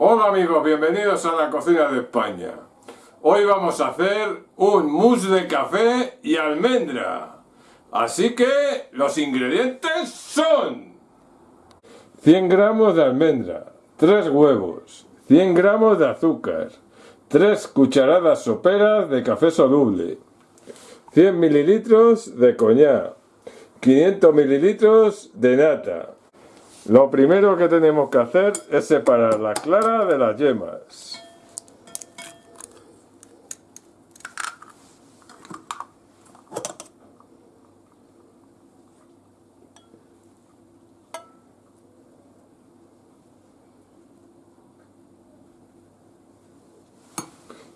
Hola amigos, bienvenidos a la cocina de España. Hoy vamos a hacer un mousse de café y almendra. Así que los ingredientes son 100 gramos de almendra, 3 huevos, 100 gramos de azúcar, 3 cucharadas soperas de café soluble, 100 mililitros de coñac, 500 mililitros de nata, lo primero que tenemos que hacer es separar la clara de las yemas.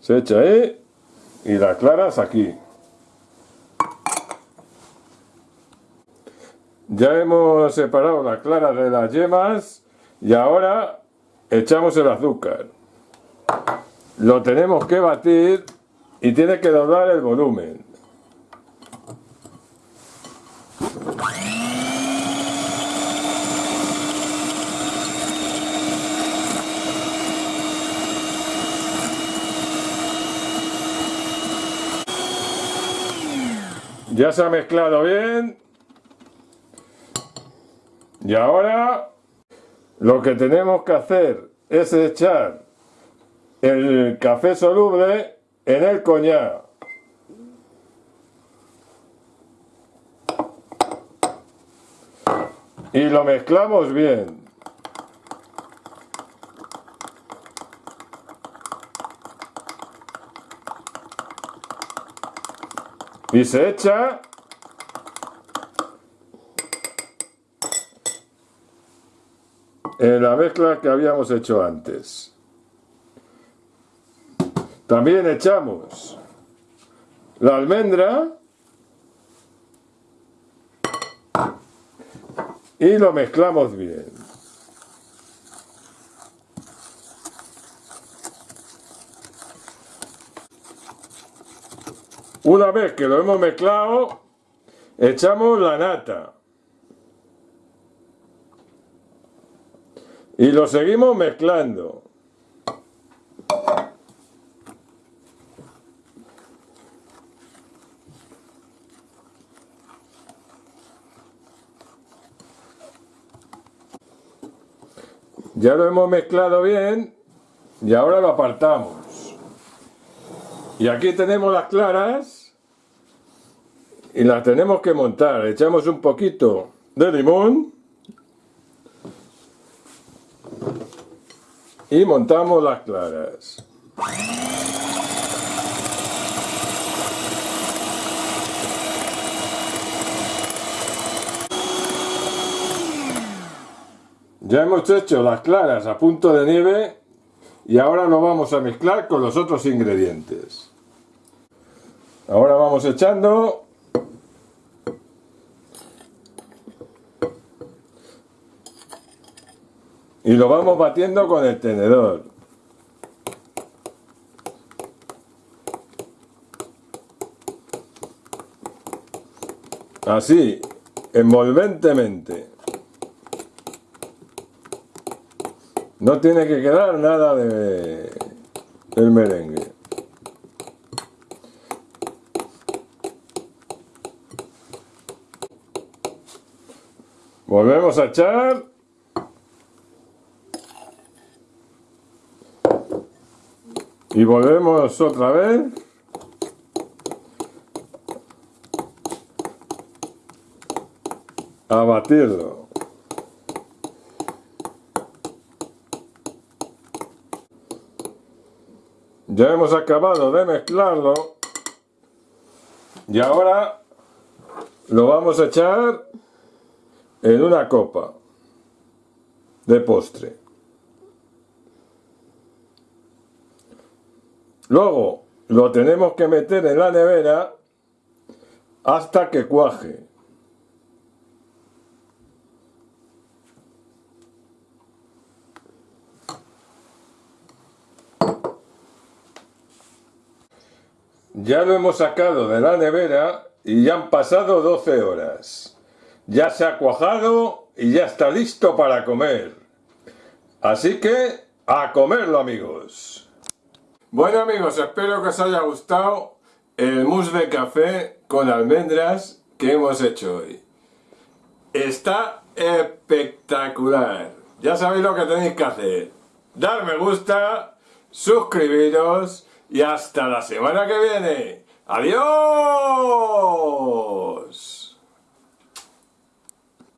Se echa ahí y las claras aquí. Ya hemos separado la clara de las yemas y ahora echamos el azúcar. Lo tenemos que batir y tiene que doblar el volumen. Ya se ha mezclado bien y ahora lo que tenemos que hacer es echar el café soluble en el coñac. Y lo mezclamos bien. Y se echa en la mezcla que habíamos hecho antes. También echamos la almendra y lo mezclamos bien. Una vez que lo hemos mezclado, echamos la nata. Y lo seguimos mezclando. Ya lo hemos mezclado bien y ahora lo apartamos. Y aquí tenemos las claras y las tenemos que montar. Echamos un poquito de limón y montamos las claras. Ya hemos hecho las claras a punto de nieve y ahora lo vamos a mezclar con los otros ingredientes. Ahora vamos echando y lo vamos batiendo con el tenedor. Así, envolventemente. No tiene que quedar nada de el merengue. Volvemos a echar Y volvemos otra vez. A batirlo. Ya hemos acabado de mezclarlo. Y ahora lo vamos a echar en una copa de postre. Luego lo tenemos que meter en la nevera hasta que cuaje. Ya lo hemos sacado de la nevera y ya han pasado 12 horas. Ya se ha cuajado y ya está listo para comer. Así que a comerlo amigos. Bueno amigos, espero que os haya gustado el mousse de café con almendras que hemos hecho hoy. Está espectacular. Ya sabéis lo que tenéis que hacer. Dar me gusta, suscribiros y hasta la semana que viene. ¡Adiós!